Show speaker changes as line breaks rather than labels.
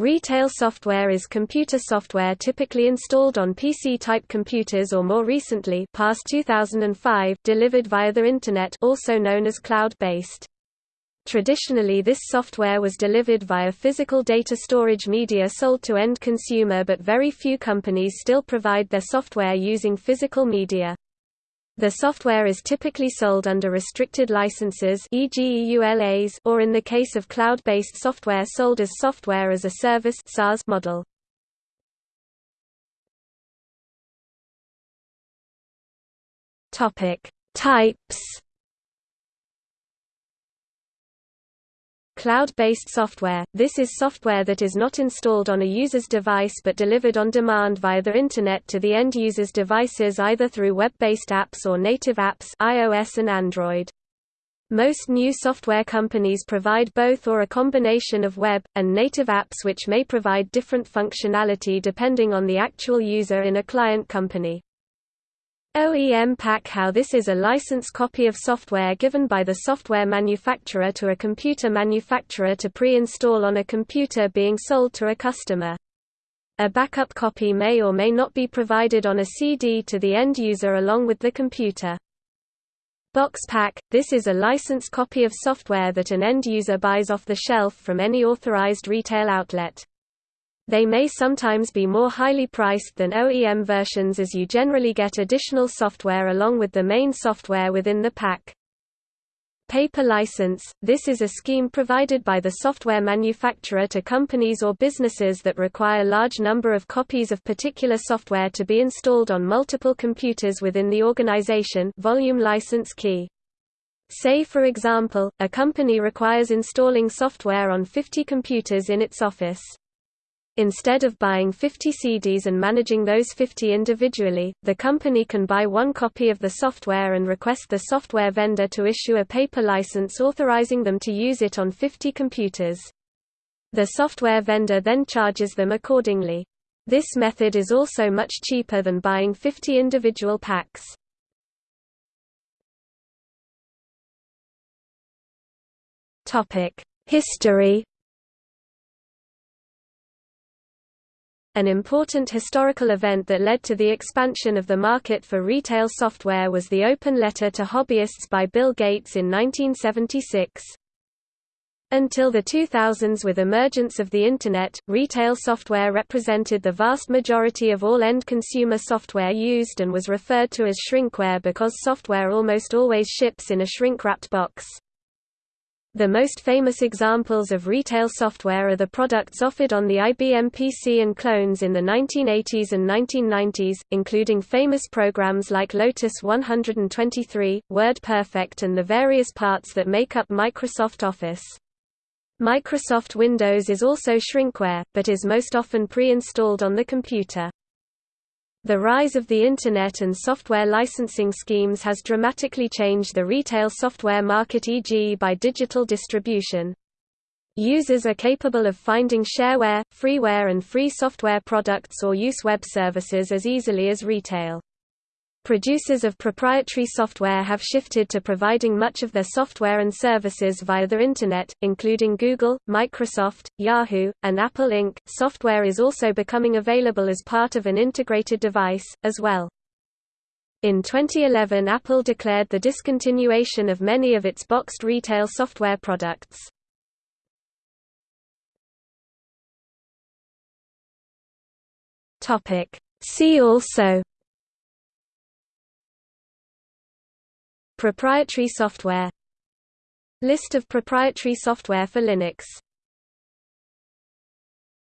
Retail software is computer software typically installed on PC-type computers or more recently past 2005 delivered via the Internet also known as cloud-based. Traditionally this software was delivered via physical data storage media sold to end consumer but very few companies still provide their software using physical media. The software is typically sold under restricted licenses e.g. EULAs or in the case of cloud-based software sold as software as a service SaaS model. Topic: Types Cloud-based software – This is software that is not installed on a user's device but delivered on demand via the Internet to the end user's devices either through web-based apps or native apps iOS and Android. Most new software companies provide both or a combination of web, and native apps which may provide different functionality depending on the actual user in a client company. OEM pack How this is a license copy of software given by the software manufacturer to a computer manufacturer to pre-install on a computer being sold to a customer. A backup copy may or may not be provided on a CD to the end user along with the computer. Box pack – This is a licensed copy of software that an end user buys off the shelf from any authorized retail outlet. They may sometimes be more highly priced than OEM versions as you generally get additional software along with the main software within the pack. Paper license – This is a scheme provided by the software manufacturer to companies or businesses that require large number of copies of particular software to be installed on multiple computers within the organization volume license key. Say for example, a company requires installing software on 50 computers in its office. Instead of buying 50 CDs and managing those 50 individually, the company can buy one copy of the software and request the software vendor to issue a paper license authorizing them to use it on 50 computers. The software vendor then charges them accordingly. This method is also much cheaper than buying 50 individual packs. History An important historical event that led to the expansion of the market for retail software was the open letter to hobbyists by Bill Gates in 1976. Until the 2000s with emergence of the Internet, retail software represented the vast majority of all end consumer software used and was referred to as shrinkware because software almost always ships in a shrink-wrapped box. The most famous examples of retail software are the products offered on the IBM PC and clones in the 1980s and 1990s, including famous programs like Lotus 123, WordPerfect and the various parts that make up Microsoft Office. Microsoft Windows is also shrinkware, but is most often pre-installed on the computer. The rise of the Internet and software licensing schemes has dramatically changed the retail software market e.g. by digital distribution. Users are capable of finding shareware, freeware and free software products or use web services as easily as retail. Producers of proprietary software have shifted to providing much of their software and services via the Internet, including Google, Microsoft, Yahoo, and Apple Inc. Software is also becoming available as part of an integrated device, as well. In 2011 Apple declared the discontinuation of many of its boxed retail software products. See also Proprietary software. List of proprietary software for Linux